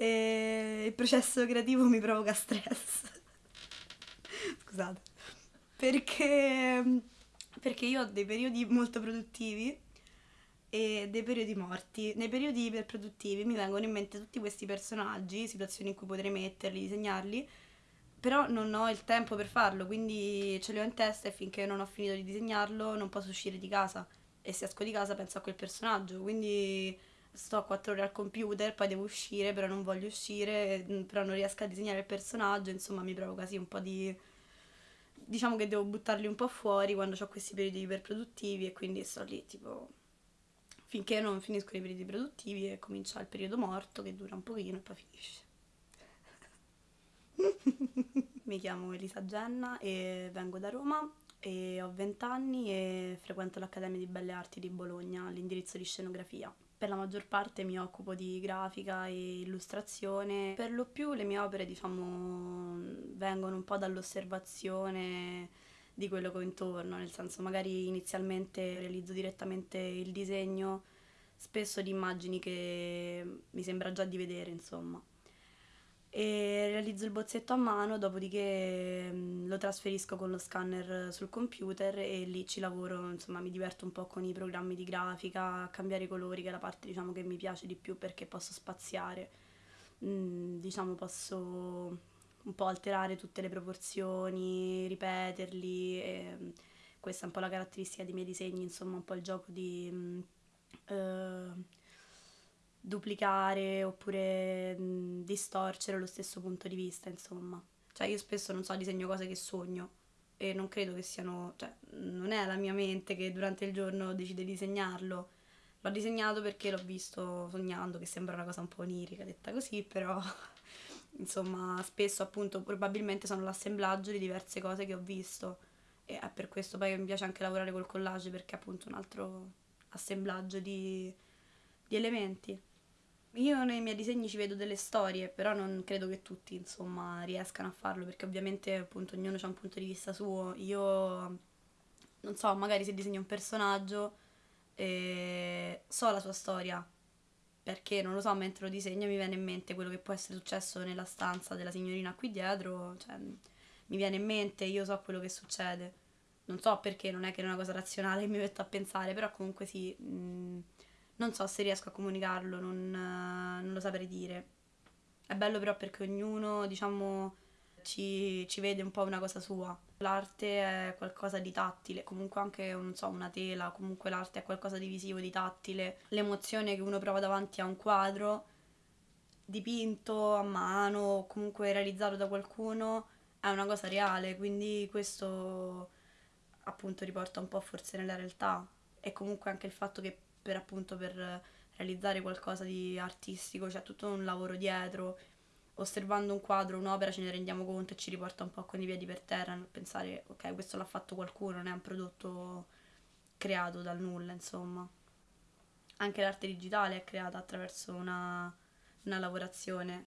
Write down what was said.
E il processo creativo mi provoca stress. Scusate. Perché, perché io ho dei periodi molto produttivi e dei periodi morti. Nei periodi iperproduttivi mi vengono in mente tutti questi personaggi, situazioni in cui potrei metterli, disegnarli, però non ho il tempo per farlo, quindi ce li ho in testa e finché non ho finito di disegnarlo non posso uscire di casa. E se esco di casa penso a quel personaggio, quindi sto 4 ore al computer, poi devo uscire, però non voglio uscire, mm, però non riesco a disegnare il personaggio, insomma mi provoca sì un po' di... Diciamo che devo buttarli un po' fuori quando ho questi periodi iperproduttivi e quindi sto lì tipo finché non finiscono i periodi produttivi e comincia il periodo morto che dura un pochino e poi finisce. Mi chiamo Elisa Genna e vengo da Roma e ho 20 anni e frequento l'Accademia di Belle Arti di Bologna all'indirizzo di scenografia. Per la maggior parte mi occupo di grafica e illustrazione. Per lo più le mie opere, diciamo, vengono un po' dall'osservazione di quello che ho intorno, nel senso magari inizialmente realizzo direttamente il disegno, spesso di immagini che mi sembra già di vedere, insomma. E realizzo il bozzetto a mano, dopodiché mm, lo trasferisco con lo scanner sul computer e lì ci lavoro, insomma mi diverto un po' con i programmi di grafica, cambiare i colori, che è la parte diciamo che mi piace di più perché posso spaziare, mm, diciamo posso un po' alterare tutte le proporzioni, ripeterli. Mm, questa è un po' la caratteristica dei miei disegni, insomma, un po' il gioco di mm, duplicare oppure mh, distorcere lo stesso punto di vista, insomma. Cioè io spesso non so, disegno cose che sogno e non credo che siano, cioè non è la mia mente che durante il giorno decide di disegnarlo. L'ho disegnato perché l'ho visto sognando, che sembra una cosa un po' onirica detta così, però insomma spesso appunto probabilmente sono l'assemblaggio di diverse cose che ho visto e è per questo poi mi piace anche lavorare col collage perché è appunto un altro assemblaggio di, di elementi. Io nei miei disegni ci vedo delle storie, però non credo che tutti insomma riescano a farlo perché ovviamente appunto ognuno ha un punto di vista suo. Io non so, magari se disegno un personaggio eh, so la sua storia, perché non lo so, mentre lo disegno mi viene in mente quello che può essere successo nella stanza della signorina qui dietro, cioè mi viene in mente, io so quello che succede. Non so perché, non è che è una cosa razionale che mi metto a pensare, però comunque sì, mh, mm, non so se riesco a comunicarlo, non, uh, non lo saprei dire. È bello però perché ognuno, diciamo, ci, ci, vede un po' una cosa sua. L'arte è qualcosa di tattile, comunque anche, non so, una tela, comunque l'arte è qualcosa di visivo, di tattile. L'emozione che uno prova davanti a un quadro dipinto a mano, comunque realizzato da qualcuno, è una cosa reale, quindi questo appunto riporta un po' forse nella realtà. E comunque anche il fatto che per appunto per realizzare qualcosa di artistico c'è tutto un lavoro dietro osservando un quadro, un'opera, ce ne rendiamo conto e ci riporta un po' con i piedi per terra pensare, ok, questo l'ha fatto qualcuno, non è un prodotto creato dal nulla, insomma. Anche l'arte digitale è creata attraverso una, una lavorazione,